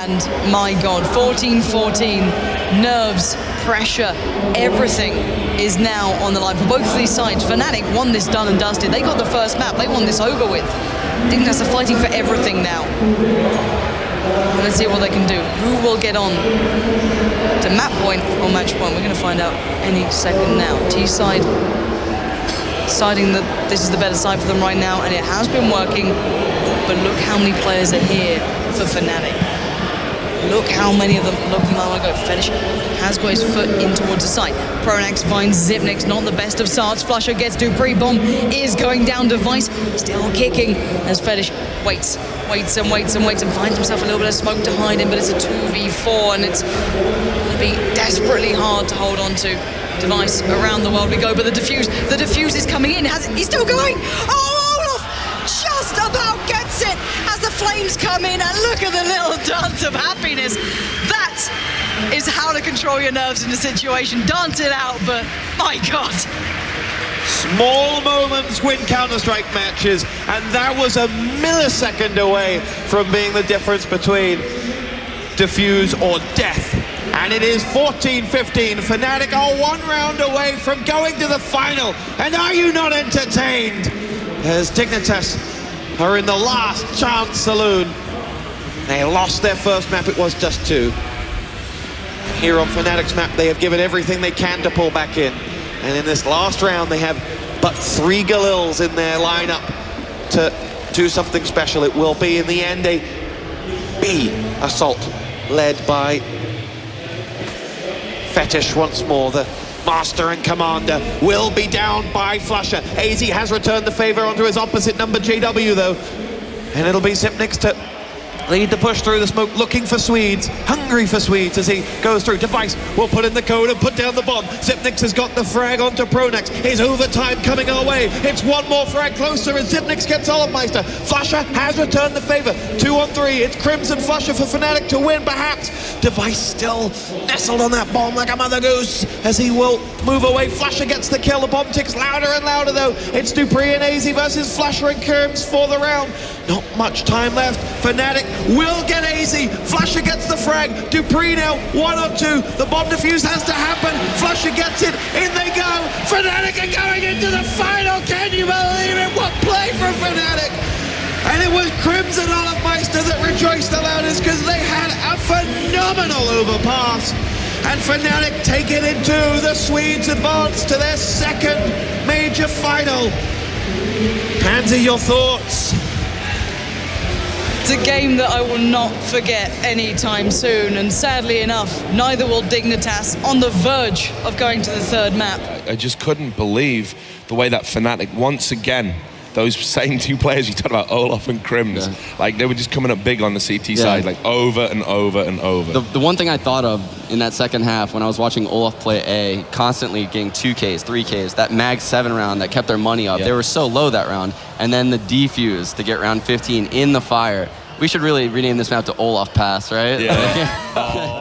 And my God, 14-14, nerves, pressure, everything is now on the line for both of these sides. Fnatic won this done and dusted. They got the first map. They won this over with. Dignitas are fighting for everything now. Let's see what they can do. Who will get on to map point or match point? We're going to find out any second now. T-side deciding that this is the better side for them right now, and it has been working. But look how many players are here for Fnatic. Look how many of them looking like go. Fetish has got his foot in towards the side. Pronax finds Xyp9x, not the best of starts. Flusha gets dupreeh, Bomb is going down. Device still kicking as Fetish waits, waits and waits and waits and finds himself a little bit of smoke to hide in, but it's a 2v4 and it's going to be desperately hard to hold on to. Device around the world we go, but the defuse, the defuse is coming in. Has he's still going? Oh, just about gets it as the flames come in, and look at the little control your nerves in a situation. Dance it out, but my God. Small moments win Counter-Strike matches, and that was a millisecond away from being the difference between defuse or death. And it is 14-15. Fnatic are one round away from going to the final. And are you not entertained? As Dignitas are in the last chance saloon. They lost their first map, it was just two. Here on Fnatic's map, they have given everything they can to pull back in. And in this last round, they have but three Galils in their lineup to do something special. It will be, in the end, a B assault led by Fetish once more. The master and commander will be down by Flusha. AZ has returned the favor onto his opposite number, JW, though. And it'll be Xyp9x to lead the push through the smoke, looking for Swedes, hungry for Swedes as he goes through. Device will put in the code and put down the bomb. Xyp9x has got the frag onto Pronax. His overtime coming our way. It's one more frag closer as Xyp9x gets Olofmeister. Flusha has returned the favor. Two on three. It's Crimson Flusha for Fnatic to win, perhaps. Device still nestled on that bomb like a mother goose as he will move away. Flusha gets the kill. The bomb ticks louder and louder though. It's dupreeh and AZ versus Flusha and KRIMZ for the round. Not much time left. Fnatic will get easy. Flusha gets the frag. dupreeh now, one on two. The bomb defuse has to happen. Flusha gets it. In they go. Fnatic are going into the final. Can you believe it? What play from Fnatic? And it was Crimson Olofmeister that rejoiced the loudest because they had a phenomenal overpass. And Fnatic take it into the Swedes advance to their second major final. Pansy, your thoughts? It's a game that I will not forget anytime soon, and sadly enough, neither will Dignitas on the verge of going to the third map. I just couldn't believe the way that Fnatic once again those same two players you talked about, Olaf and KRIMZ, yeah. like they were just coming up big on the CT yeah. side, like over and over and over. The, the, one thing I thought of in that second half when I was watching Olaf play A, constantly getting 2Ks, 3Ks, that Mag 7 round that kept their money up, yeah. they were so low that round. And then the defuse to get round 15 in the fire. We should really rename this map to Olaf Pass, right? Yeah. oh.